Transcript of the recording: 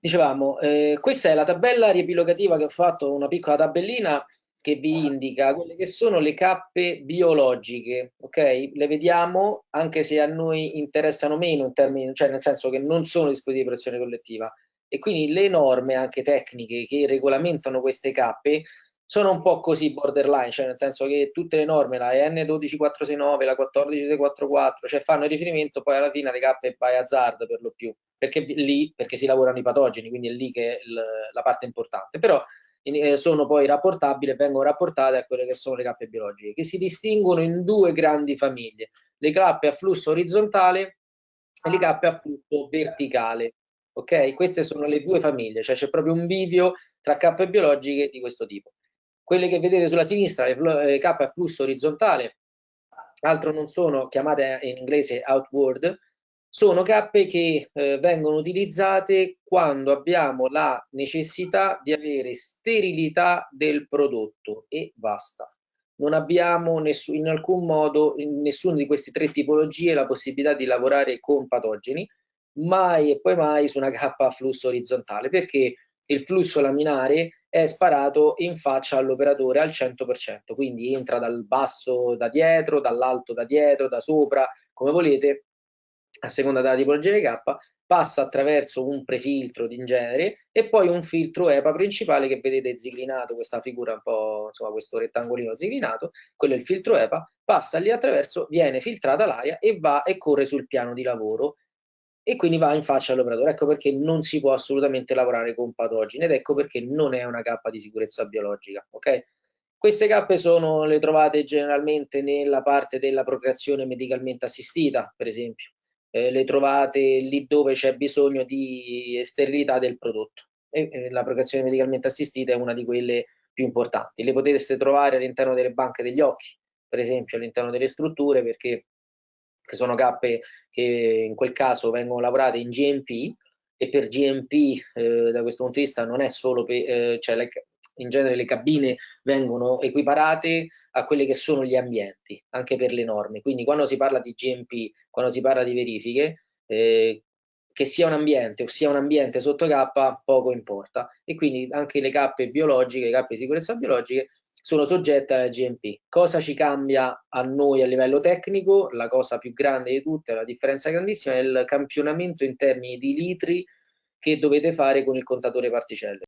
Dicevamo, eh, questa è la tabella riepilogativa che ho fatto, una piccola tabellina che vi indica quelle che sono le cappe biologiche, ok? Le vediamo anche se a noi interessano meno in termini, cioè nel senso che non sono dispositivi di protezione collettiva e quindi le norme anche tecniche che regolamentano queste cappe sono un po' così borderline, cioè nel senso che tutte le norme, la N12469, la 14644, cioè fanno riferimento poi alla fine alle cappe by hazard per lo più, perché lì, perché si lavorano i patogeni, quindi è lì che è la parte importante, però eh, sono poi rapportabili vengono rapportate a quelle che sono le cappe biologiche, che si distinguono in due grandi famiglie, le cappe a flusso orizzontale e le cappe a flusso verticale. Ok? Queste sono le due famiglie, cioè c'è proprio un video tra cappe biologiche di questo tipo. Quelle che vedete sulla sinistra, le K a flusso orizzontale, altro non sono, chiamate in inglese outward, sono cappe che eh, vengono utilizzate quando abbiamo la necessità di avere sterilità del prodotto e basta. Non abbiamo in alcun modo, in nessuna di queste tre tipologie, la possibilità di lavorare con patogeni, mai e poi mai su una cappa a flusso orizzontale, perché il flusso laminare è sparato in faccia all'operatore al 100%, quindi entra dal basso da dietro, dall'alto da dietro, da sopra, come volete, a seconda della tipologia di K, passa attraverso un prefiltro in genere e poi un filtro EPA principale che vedete ziglinato, questa figura un po', insomma questo rettangolino ziglinato, quello è il filtro EPA, passa lì attraverso, viene filtrata l'aria e va e corre sul piano di lavoro e quindi va in faccia all'operatore. Ecco perché non si può assolutamente lavorare con patogeni ed ecco perché non è una cappa di sicurezza biologica. Okay? Queste cappe sono, le trovate generalmente nella parte della procreazione medicalmente assistita, per esempio. Eh, le trovate lì dove c'è bisogno di sterilità del prodotto. E, eh, la procreazione medicalmente assistita è una di quelle più importanti. Le potete trovare all'interno delle banche degli occhi, per esempio all'interno delle strutture, perché che sono cappe che in quel caso vengono lavorate in GMP e per GMP eh, da questo punto di vista non è solo per, eh, cioè le, in genere le cabine vengono equiparate a quelli che sono gli ambienti, anche per le norme. Quindi quando si parla di GMP, quando si parla di verifiche, eh, che sia un ambiente o sia un ambiente sotto K, poco importa. E quindi anche le cappe biologiche, le cappe di sicurezza biologiche, sono soggette alla GMP. Cosa ci cambia a noi a livello tecnico? La cosa più grande di tutte, la differenza grandissima, è il campionamento in termini di litri che dovete fare con il contatore particelle.